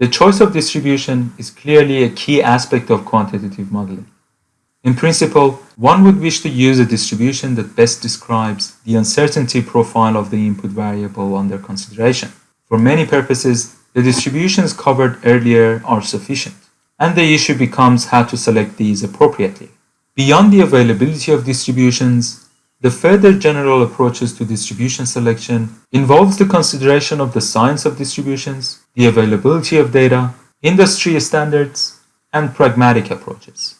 The choice of distribution is clearly a key aspect of quantitative modeling. In principle, one would wish to use a distribution that best describes the uncertainty profile of the input variable under consideration. For many purposes, the distributions covered earlier are sufficient, and the issue becomes how to select these appropriately. Beyond the availability of distributions, the further general approaches to distribution selection involves the consideration of the science of distributions, the availability of data, industry standards, and pragmatic approaches.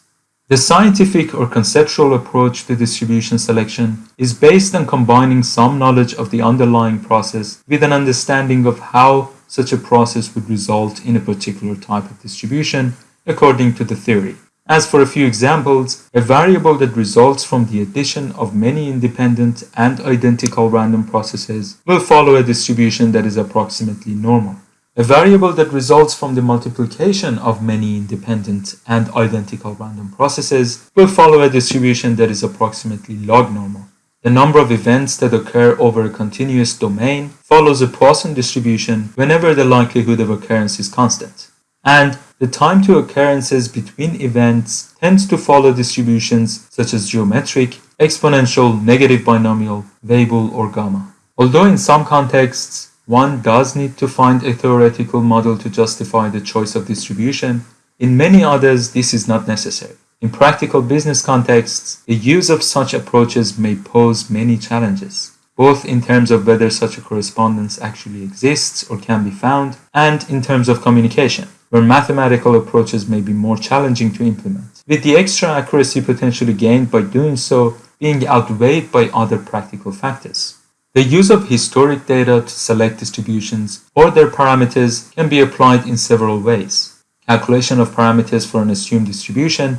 The scientific or conceptual approach to distribution selection is based on combining some knowledge of the underlying process with an understanding of how such a process would result in a particular type of distribution according to the theory. As for a few examples, a variable that results from the addition of many independent and identical random processes will follow a distribution that is approximately normal. A variable that results from the multiplication of many independent and identical random processes will follow a distribution that is approximately log normal. The number of events that occur over a continuous domain follows a Poisson distribution whenever the likelihood of occurrence is constant. And the time to occurrences between events tends to follow distributions such as geometric, exponential, negative binomial, Weibull, or gamma. Although in some contexts, one does need to find a theoretical model to justify the choice of distribution. In many others, this is not necessary. In practical business contexts, the use of such approaches may pose many challenges, both in terms of whether such a correspondence actually exists or can be found, and in terms of communication, where mathematical approaches may be more challenging to implement, with the extra accuracy potentially gained by doing so being outweighed by other practical factors. The use of historic data to select distributions or their parameters can be applied in several ways. Calculation of parameters for an assumed distribution,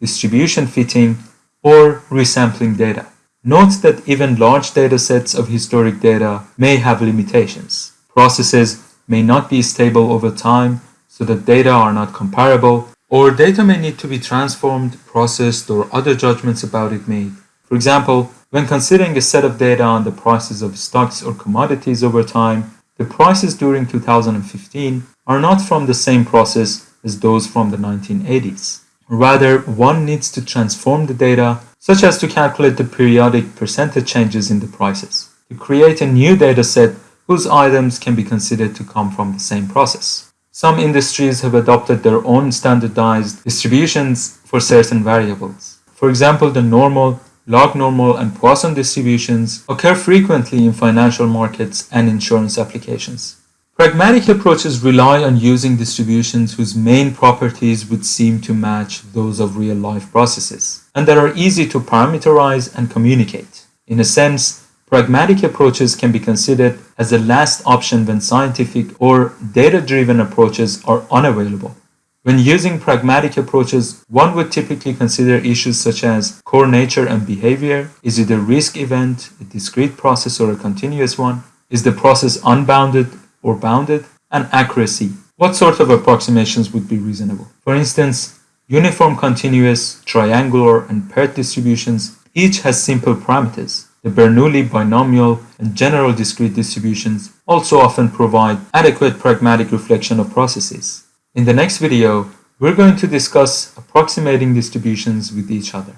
distribution fitting, or resampling data. Note that even large datasets of historic data may have limitations. Processes may not be stable over time, so that data are not comparable, or data may need to be transformed, processed, or other judgments about it made. For example, when considering a set of data on the prices of stocks or commodities over time, the prices during 2015 are not from the same process as those from the 1980s. Rather, one needs to transform the data such as to calculate the periodic percentage changes in the prices, to create a new data set whose items can be considered to come from the same process. Some industries have adopted their own standardized distributions for certain variables. For example, the normal log normal and Poisson distributions occur frequently in financial markets and insurance applications. Pragmatic approaches rely on using distributions whose main properties would seem to match those of real-life processes, and that are easy to parameterize and communicate. In a sense, pragmatic approaches can be considered as the last option when scientific or data-driven approaches are unavailable. When using pragmatic approaches, one would typically consider issues such as core nature and behavior. Is it a risk event, a discrete process, or a continuous one? Is the process unbounded or bounded? And accuracy. What sort of approximations would be reasonable? For instance, uniform continuous, triangular, and PERT distributions each has simple parameters. The Bernoulli binomial and general discrete distributions also often provide adequate pragmatic reflection of processes. In the next video, we're going to discuss approximating distributions with each other.